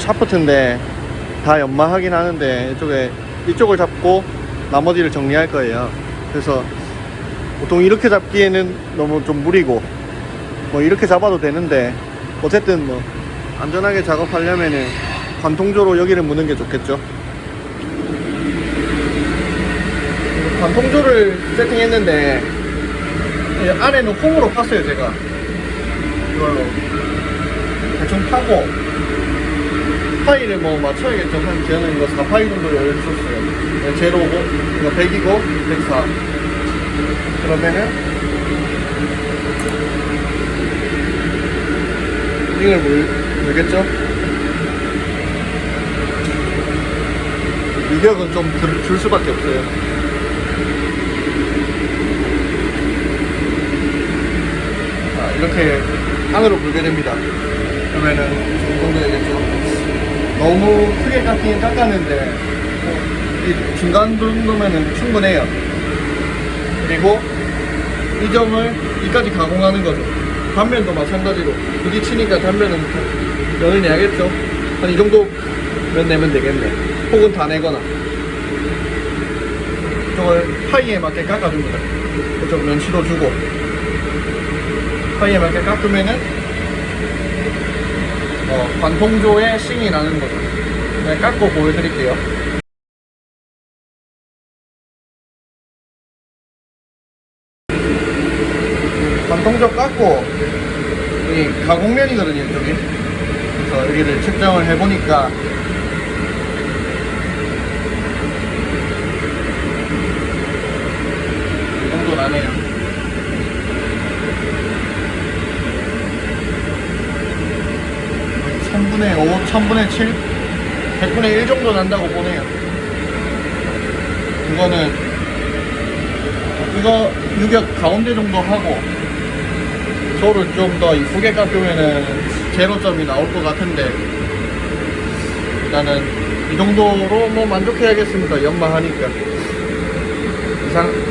샤프트인데 다 연마하긴 하는데 이쪽에 이쪽을 잡고 나머지를 정리할 거예요. 그래서 보통 이렇게 잡기에는 너무 좀 무리고 뭐 이렇게 잡아도 되는데 어쨌든 뭐 안전하게 작업하려면은 관통조로 여기를 무는 게 좋겠죠. 관통조를 세팅했는데 이 안에는 홈으로 팠어요 제가. 이걸로. 대충 파고 파일을 뭐 맞춰야겠죠. 한 저는 이거 4파일 정도 열었었어요. 네, 제로고 이거 100이고 104 그러면은 링을 물, 물겠죠? 유격은 좀 줄 수밖에 없어요. 자, 이렇게 안으로 물게 됩니다. 그러면은 이 정도 되겠죠. 너무 크게 깎긴 깎았는데 뭐, 이 중간 정도면은 충분해요. 그리고 이 점을 이까지 가공하는 거죠. 단면도 마찬가지로 부딪히니까 단면은 면을 내야겠죠. 한 이 정도 면 내면 되겠네. 혹은 다 내거나. 이쪽을 파이에 맞게 깎아줍니다. 이쪽 면치도 주고 파이에 맞게 깎으면은 어, 관통조에 싱이 나는 거죠. 네, 깎고 보여드릴게요. 관통조 깎고 여기 가공면이거든요, 이쪽이. 그래서 여기를 측정을 해보니까 이 정도 나네요. 1000분의 5, 1000분의 7, 100분의 1 정도 난다고 보네요. 이거는 이거 유격 가운데 정도 하고 저를 좀 더 이쁘게 깎으면은 제로점이 나올 것 같은데 일단은 이 정도로 뭐 만족해야겠습니다. 연마하니까 이상